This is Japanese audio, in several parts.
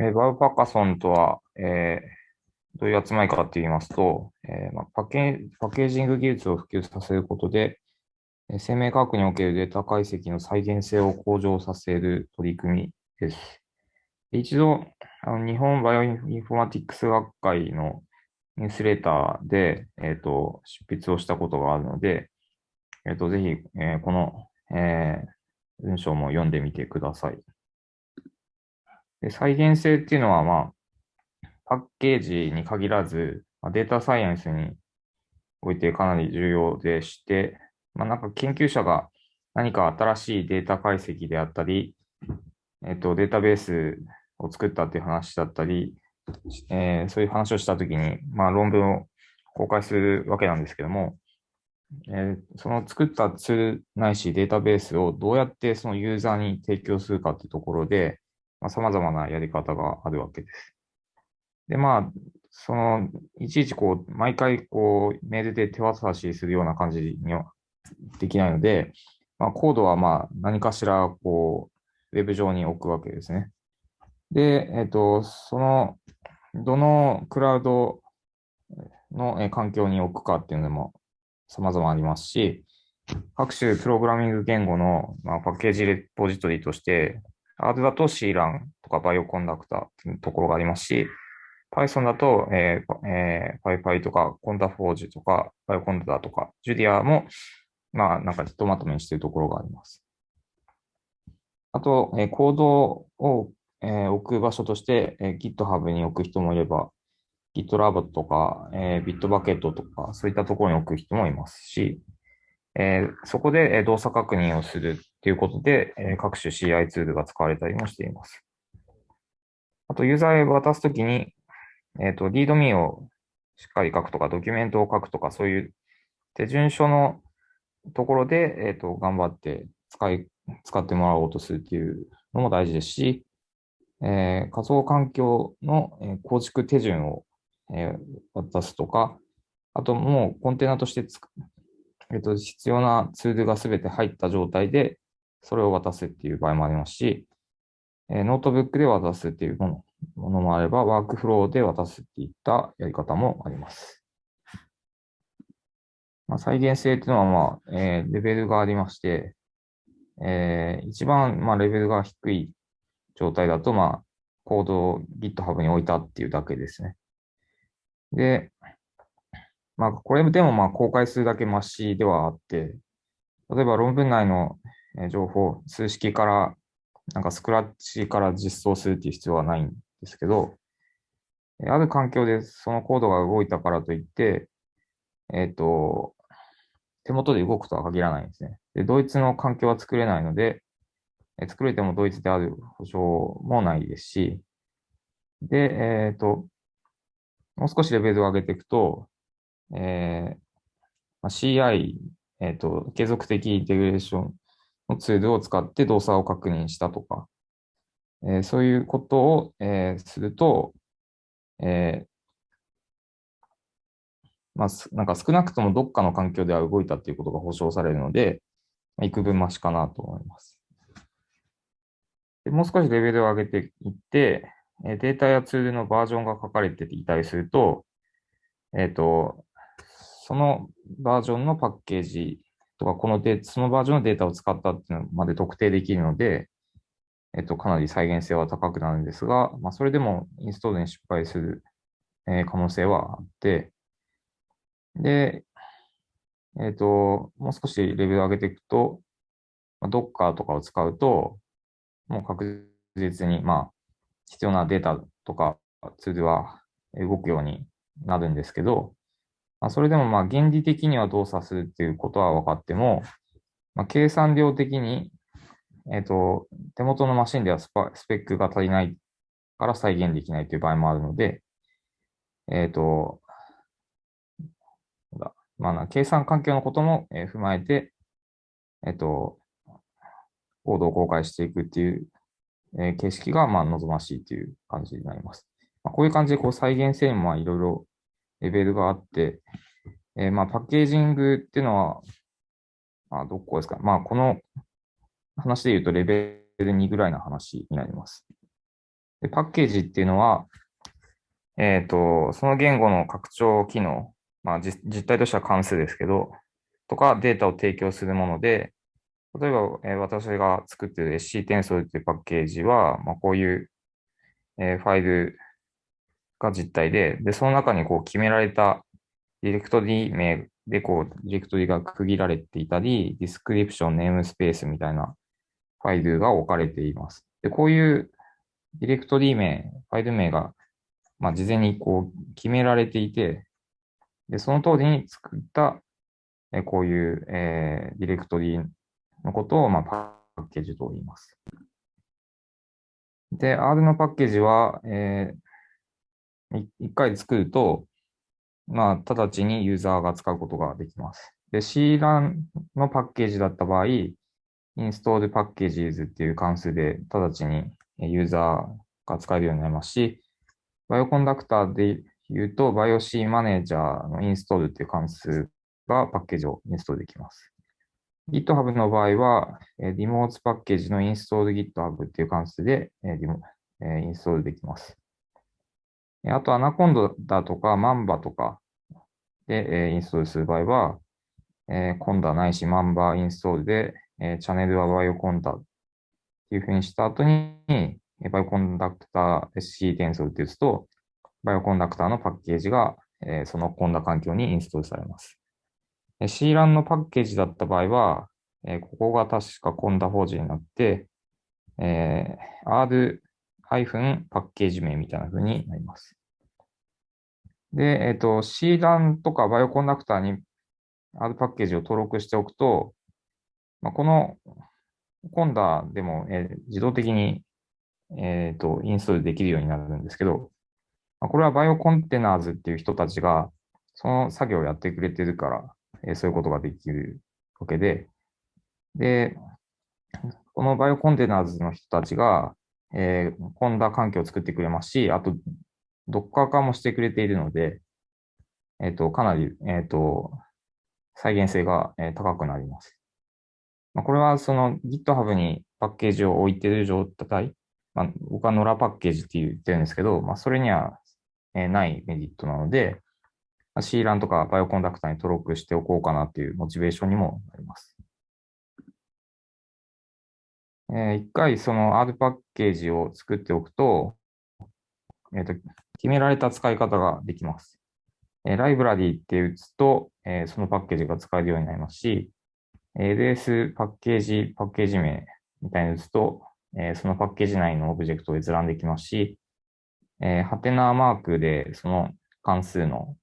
えー BioPackathon とは、えーどういう集まりかって言いますと、えーまあ、パッケパッケージング技術を普及させることで、えー生命科学におけるデータ解析の再現性を向上させる取り組みです。一度、あの日本バイオインフォマティックス学会のニュースレーターで、えー、と執筆をしたことがあるので、えー、とぜひ、えーこの、えー文章も読んでみてください。で再現性っていうのは、まあ、パッケージに限らず、まあデータサイエンスにおいてかなり重要でして、まあ、なんか研究者が何か新しいデータ解析であったり、えっと、データベースを作ったっていう話だったり、えーそういう話をしたときに、まあ、論文を公開するわけなんですけども、えーその作ったツールないしデータベースをどうやってそのユーザーに提供するかっていうところで、まあ、様々なやり方があるわけです。で、まあ、その、いちいちこう、毎回こう、メールで手渡しするような感じにはできないので、まあ、コードはまあ、何かしらこう、ウェブ上に置くわけですね。で、えっと、その、どのクラウドの環境に置くかっていうのも様々ありますし、各種プログラミング言語の、まあ、パッケージレポジトリとして、R だと CLAN とかバイオコンダクターっていうところがありますし、Python だと、えーえー、PyPy とか Condaforge とか BioConda とか Julia も、まあ、なんかひとまとめにしているところがあります。あと、えーコードを、えー置く場所として、えー GitHub に置く人もいれば、GitLab とか、えー、Bitbucket とか、そういったところに置く人もいますし、えーそこで動作確認をするっていうことで、えー各種 CI ツールが使われたりもしています。あと、ユーザーへ渡すときに、えっ、と、リードミーをしっかり書くとか、ドキュメントを書くとか、そういう手順書のところで、えっ、と、頑張って使い、使ってもらおうとするっていうのも大事ですし、えー仮想環境の構築手順を、えー渡すとか、あともうコンテナとしてつく、えっと、必要なツールがすべて入った状態で、それを渡すっていう場合もありますし、えーノートブックで渡すっていうものものもあれば、ワークフローで渡すっていったやり方もあります。まあ、再現性っていうのは、まあ、えーレベルがありまして、えー一番、まあ、レベルが低い状態だと、まあ、コードを GitHub に置いたっていうだけですね。で、まあ、これでもまあ公開するだけマシではあって、例えば論文内の情報、数式から、なんかスクラッチから実装するっていう必要はないんですけど、ある環境でそのコードが動いたからといって、えっ、と、手元で動くとは限らないんですね。で、ドイツの環境は作れないので、え作れてもドイツである保証もないですし、で、えっ、と、もう少しレベルを上げていくと、えーまあ CI、えっ、と、継続的インテグレーションのツールを使って動作を確認したとか、えーそういうことを、えーすると、えーまあ、なんか少なくともどっかの環境では動いたっていうことが保証されるので、まあ幾分マシかなと思います。でもう少しレベルを上げていって、えーデータやツールのバージョンが書かれていたりすると、えっ、と、そのバージョンのパッケージとか、このデそのバージョンのデータを使ったっていうのまで特定できるので、えっと、かなり再現性は高くなるんですが、まあ、それでもインストールに失敗する、え可能性はあって、で、えっと、もう少しレベル上げていくと、まあ、Docker とかを使うと、もう確実に、まあ、必要なデータとかツールは動くようになるんですけど、まあ、それでもまあ原理的には動作するっていうことは分かっても、まあ、計算量的に、えっ、と、手元のマシンではスパスペックが足りないから再現できないという場合もあるので、えっ、と、まあ、計算環境のことも、踏まえて、えっ、と、コードを公開していくっていう、えー形式がまあ望ましいという感じになります。まあ、こういう感じでこう再現性もいろいろレベルがあって、えーまあパッケージングっていうのは、まあどこですか？まあこの話で言うとレベル2ぐらいの話になります。でパッケージっていうのは、えっ、と、その言語の拡張機能、まあ実、実態としては関数ですけど、とかデータを提供するもので、例えば、えー、私が作っている SC テンソルというパッケージは、まあ、こういう、えー、ファイルが実体で、で、その中にこう決められたディレクトリ名でこう、ディレクトリが区切られていたり、ディスクリプション、ネームスペースみたいなファイルが置かれています。で、こういうディレクトリ名、ファイル名が、まあ、事前にこう決められていて、で、その通りに作った、えこういう、えー、ディレクトリのことを、まあ、パッケージと言います。で、R のパッケージは、えー、一回作ると、まあ、直ちにユーザーが使うことができます。で、CLAN のパッケージだった場合、install packages っていう関数で直ちにユーザーが使えるようになりますし、バイオコンダクターで言うと、BioC マネージャーの install っていう関数がパッケージをインストールできます。GitHub の場合は、リモートパッケージの install GitHub っていう関数でインストールできます。あと、アナコンダとかマンバとかでインストールする場合は、 conda ないし mamba install で、チャンネルは bioconda っていうふうにした後に、バイオコンダクター SC 転送って打つと、 Bioconductor のパッケージが、その conda 環境にインストールされます。 CRAN のパッケージだった場合は、ここが確か conda 法人になって、R ハイフンパッケージ名みたいな風になります。で、えっ、ー、と、 CRAN とか Bioconductor に R パッケージを登録しておくと、まあ、この conda でも、えー、自動的に、えっ、ー、と、インストールできるようになるんですけど、まあ、これは BioContainers っていう人たちが、その作業をやってくれてるから、えー、そういうことができるわけで、で、この BioContainers の人たちが、えー、 conda 環境を作ってくれますし、あと、ドッカー化もしてくれているので、えっ、ー、と、かなり、えっ、ー、と、再現性が、え、高くなります。まあ、これはその GitHub にパッケージを置いている状態、まあ、僕は野良パッケージって言ってるんですけど、まあ、それには、えないメリットなので、まあ CLAN とかバイオコンダクターに登録しておこうかなっていうモチベーションにもなります。えー、一回その R パッケージを作っておくと、えーと、決められた使い方ができます。えー、ライブラリーって打つと、えー、そのパッケージが使えるようになりますし、LS パッケージ、パッケージ名みたいに打つと、えー、そのパッケージ内のオブジェクトを閲覧できますし、えー、ハテナマークでその関数の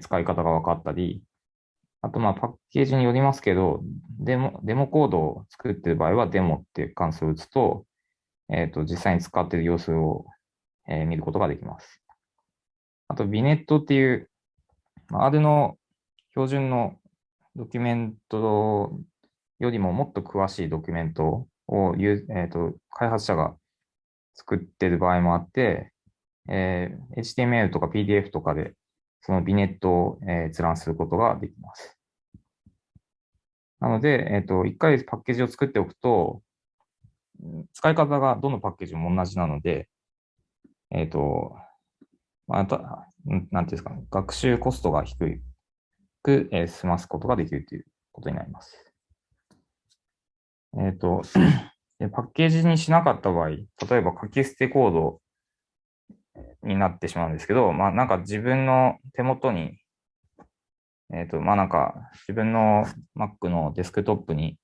使い方が分かったり、あと、まあ、パッケージによりますけど、デモ、デモコードを作っている場合は、デモっていう関数を打つと、えっ、ー、と、実際に使っている様子を、えー、見ることができます。あと、ビネットっていう、R の標準のドキュメントよりももっと詳しいドキュメントを、えーと、開発者が作っている場合もあって、えー、HTML とか PDF とかでそのビネットを、え閲覧することができます。なので、えっ、ー、と、一回パッケージを作っておくと、使い方がどのパッケージも同じなので、えっ、ー、と、また、なんていうんですか、ね、学習コストが低く、えー、済ますことができるということになります。えっ、ー、と、パッケージにしなかった場合、例えば書き捨てコードになってしまうんですけど、まあなんか自分の手元にえっ、ー、と、まあなんか、自分の Mac のデスクトップに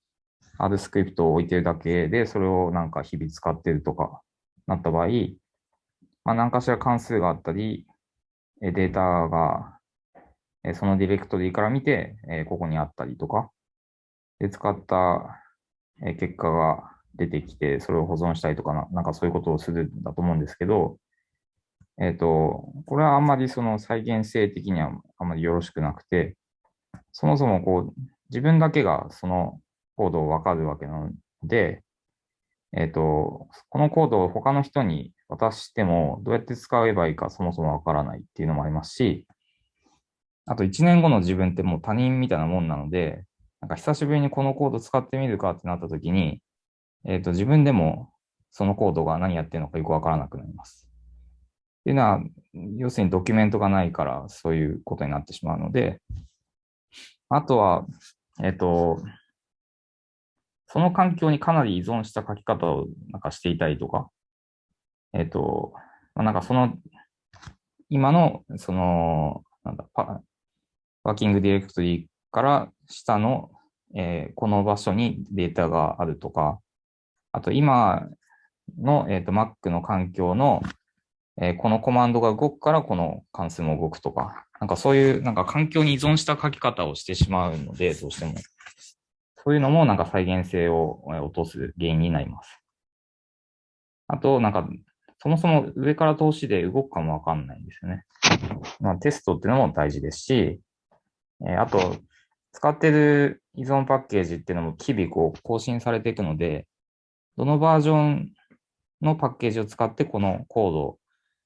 R スクリプトを置いてるだけで、それをなんか日々使ってるとかなった場合、まあ何かしら関数があったり、データがそのディレクトリーから見て、ここにあったりとか、で、使った結果が出てきて、それを保存したりとかな、なんかそういうことをするんだと思うんですけど、えっ、ー、と、これはあんまりその再現性的にはあんまりよろしくなくて、そもそもこう、自分だけがそのコードをわかるわけなので、えっ、ー、と、このコードを他の人に渡してもどうやって使えばいいかそもそもわからないっていうのもありますし、あと1年後の自分ってもう他人みたいなもんなので、なんか久しぶりにこのコード使ってみるかってなった時に、えっ、ー、と、自分でもそのコードが何やってるのかよくわからなくなります。っていうのは、要するにドキュメントがないからそういうことになってしまうので、あとは、えっ、と、その環境にかなり依存した書き方をなんかしていたりとか、えっ、と、まあ、なんかその、今の、その、なんだ、パワーキングディレクトリーから下の、えー、この場所にデータがあるとか、あと今の、えーと、Mac の環境の、えー、このコマンドが動くからこの関数も動くとか、なんかそういうなんか環境に依存した書き方をしてしまうので、どうしても。そういうのもなんか再現性を落とす原因になります。あと、なんか、そもそも上から通しで動くかもわかんないんですよね。まあ、テストっていうのも大事ですし、え、あと、使ってる依存パッケージっていうのも日々こう更新されていくので、どのバージョンのパッケージを使ってこのコードを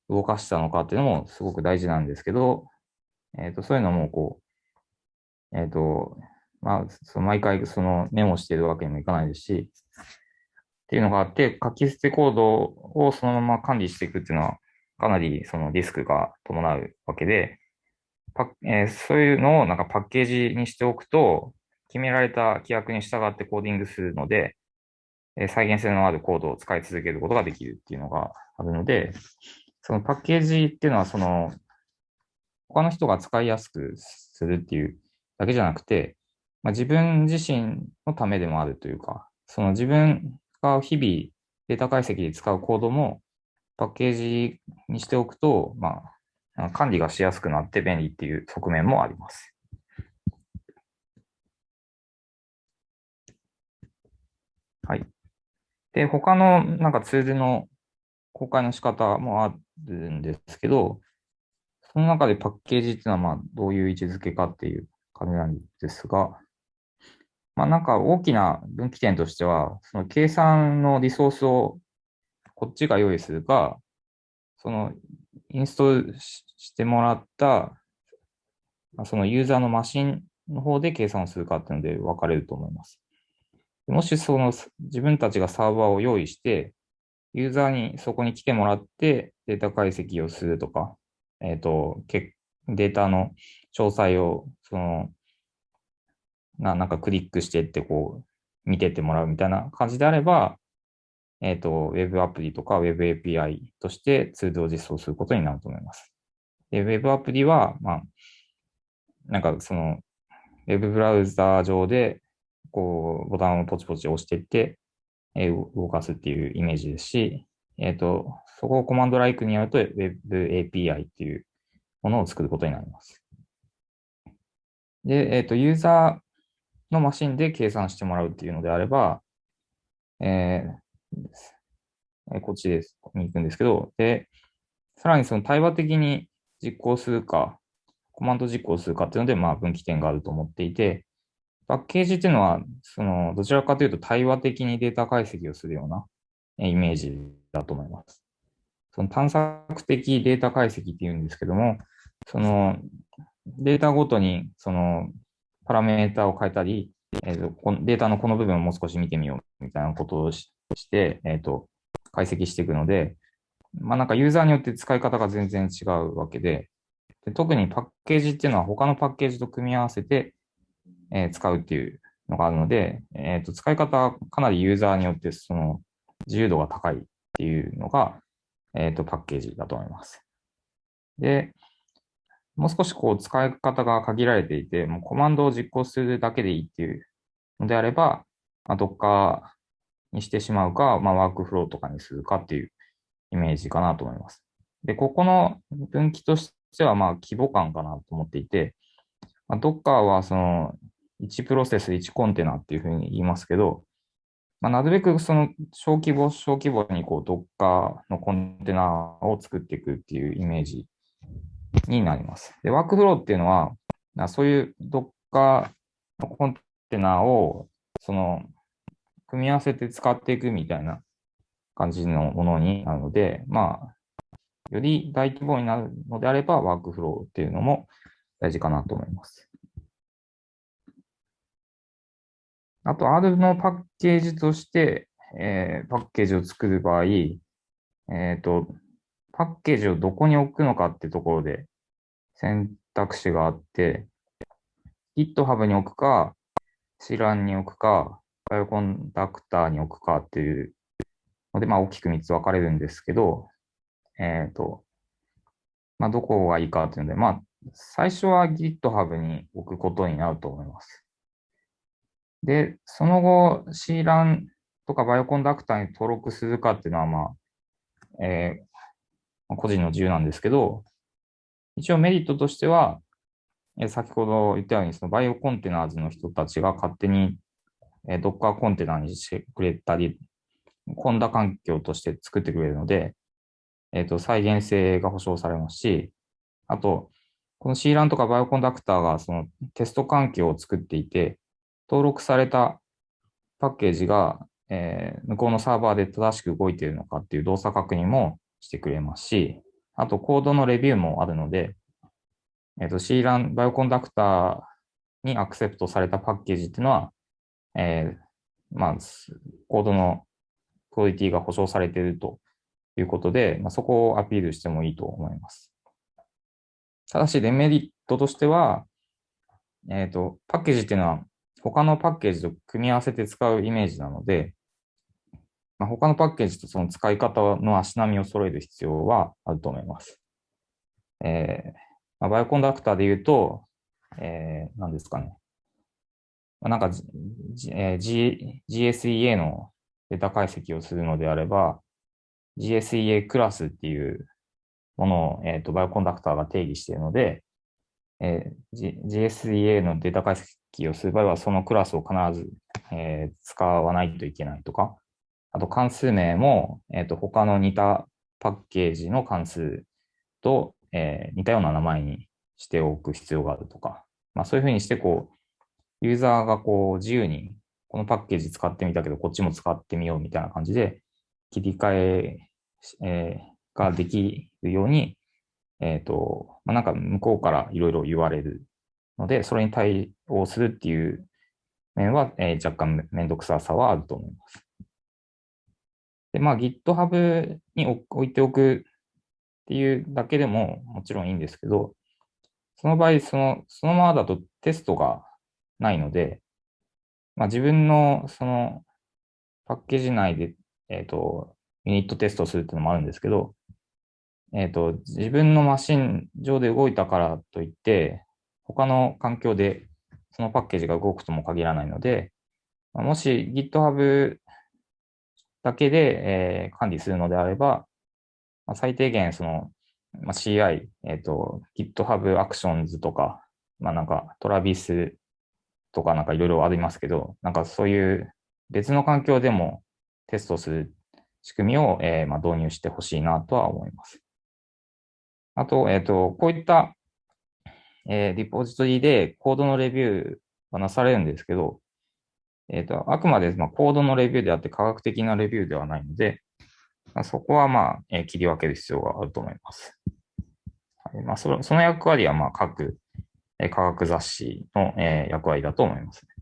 動かしたのかっていうのもすごく大事なんですけど、えっ、ー、と、そういうのもこう、えっ、ー、と、まあ、その毎回そのメモしているわけにもいかないですし、っていうのがあって、書き捨てコードをそのまま管理していくっていうのは、かなりそのリスクが伴うわけで、パえー、そういうのをなんかパッケージにしておくと、決められた規約に従ってコーディングするので、え再現性のあるコードを使い続けることができるっていうのがあるので、そのパッケージっていうのは、その、他の人が使いやすくするっていうだけじゃなくて、まあ、自分自身のためでもあるというか、その自分が日々データ解析で使うコードもパッケージにしておくと、まあ、管理がしやすくなって便利っていう側面もあります。はい。で、他のなんかツールの公開の仕方もあるんですけど、その中でパッケージっていうのはまあどういう位置づけかっていう感じなんですが、まあなんか大きな分岐点としては、その計算のリソースをこっちが用意するか、そのインストールしてもらった、そのユーザーのマシンの方で計算をするかっていうので分かれると思います。もしその自分たちがサーバーを用意して、ユーザーにそこに来てもらってデータ解析をするとか、えっ、ー、と、データの詳細を、その、ななんかクリックしてってこう、見てってもらうみたいな感じであれば、えっ、ー、と、Web アプリとか Web API としてツールを実装することになると思います。で、Web アプリは、まあ、なんかその、Web ブラウザ上でこう、ボタンをポチポチ押していって、えー、動かすっていうイメージですし、えっ、ー、と、そこをコマンドライクにやると Web API っていうものを作ることになります。で、えっ、ー、と、ユーザーのマシンで計算してもらうっていうのであれば、えー、こっちです、に行くんですけど、で、さらにその対話的に実行するか、コマンド実行するかっていうので、まあ分岐点があると思っていて、パッケージっていうのは、その、どちらかというと対話的にデータ解析をするようなイメージだと思います。その探索的データ解析っていうんですけども、その、データごとに、その、パラメータを変えたり、えーと、データのこの部分をもう少し見てみようみたいなことをして、えっ、ー、と、解析していくので、まあなんかユーザーによって使い方が全然違うわけで、で特にパッケージっていうのは他のパッケージと組み合わせて、えー、使うっていうのがあるので、え、ー、と、使い方かなりユーザーによってその自由度が高いっていうのが、え、ー、と、パッケージだと思います。で、もう少しこう使い方が限られていて、もうコマンドを実行するだけでいいっていうのであれば、まあ、Docker にしてしまうか、まあ、ワークフローとかにするかっていうイメージかなと思います。で、ここの分岐としては、まあ、規模感かなと思っていて、まあ、Docker はその1プロセス1コンテナっていうふうに言いますけど、まあ、なるべくその小規模、小規模にこう Docker のコンテナを作っていくっていうイメージになります。で、ワークフローっていうのは、そういう Docker のコンテナをその組み合わせて使っていくみたいな感じのものになるので、まあ、より大規模になるのであれば、ワークフローっていうのも大事かなと思います。あと、R のパッケージとして、えーパッケージを作る場合、えっ、と、パッケージをどこに置くのかってところで選択肢があって、GitHub に置くか、C 欄に置くか、バイオコンダクターに置くかっていうので、まあ大きく3つ分かれるんですけど、えっ、と、まあどこがいいかっていうので、まあ最初は GitHub に置くことになると思います。で、その後 CLAN とかバイオコンダクターに登録するかっていうのは、まあ、えー個人の自由なんですけど、一応メリットとしては、えー先ほど言ったように、その BioContainers の人たちが勝手に、えー Docker コンテナにしてくれたり、 conda 環境として作ってくれるので、えっ、と、再現性が保証されますし、あと、この CLAN とかバイオコンダクターがそのテスト環境を作っていて、登録されたパッケージが、えー向こうのサーバーで正しく動いているのかっていう動作確認もしてくれますし、あとコードのレビューもあるので、えっ、と CLAN バイオコンダクターにアクセプトされたパッケージっていうのは、えーまあ、コードのクオリティが保証されているということで、まあ、そこをアピールしてもいいと思います。ただし、デメリットとしては、えっ、と、パッケージっていうのは他のパッケージと組み合わせて使うイメージなので、まあ、他のパッケージとその使い方の足並みを揃える必要はあると思います。えーまあ、バイオコンダクターで言うと、えー、何ですかね。まあ、なんか、G えー、G、GSEA のデータ解析をするのであれば、GSEA クラスっていうものを、えー、とバイオコンダクターが定義しているので、えー G- GSEA のデータ解析をする場合は、そのクラスを必ず、えー使わないといけないとか、あと関数名も、えー、と他の似たパッケージの関数と、えー似たような名前にしておく必要があるとか、まあ、そういうふうにしてこう、ユーザーがこう自由にこのパッケージ使ってみたけど、こっちも使ってみようみたいな感じで切り替ええーができるように、えっ、と、まあ、なんか向こうからいろいろ言われるので、それに対応するっていう面は、えー若干めんどくささはあると思います。で、まあ GitHub に置いておくっていうだけでももちろんいいんですけど、その場合、その、そのままだとテストがないので、まあ自分のそのパッケージ内で、えっ、と、ユニットテストするっていうのもあるんですけど、えっ、と、自分のマシン上で動いたからといって、他の環境でそのパッケージが動くとも限らないので、もし GitHub だけで、えー管理するのであれば、まあ最低限その、まあ、CI、えっ、と、GitHub Actions とか、まあなんか Travis とかなんかいろいろありますけど、なんかそういう別の環境でもテストする仕組みを、えーまあ、導入してほしいなとは思います。あと、えっ、と、こういった、えーリポジトリでコードのレビューはなされるんですけど、えっ、と、あくまで、まあ、コードのレビューであって科学的なレビューではないので、まあ、そこはまあ、えー切り分ける必要があると思います。はいまあ、そのその役割はまあ各、えー科学雑誌の、えー役割だと思いますね。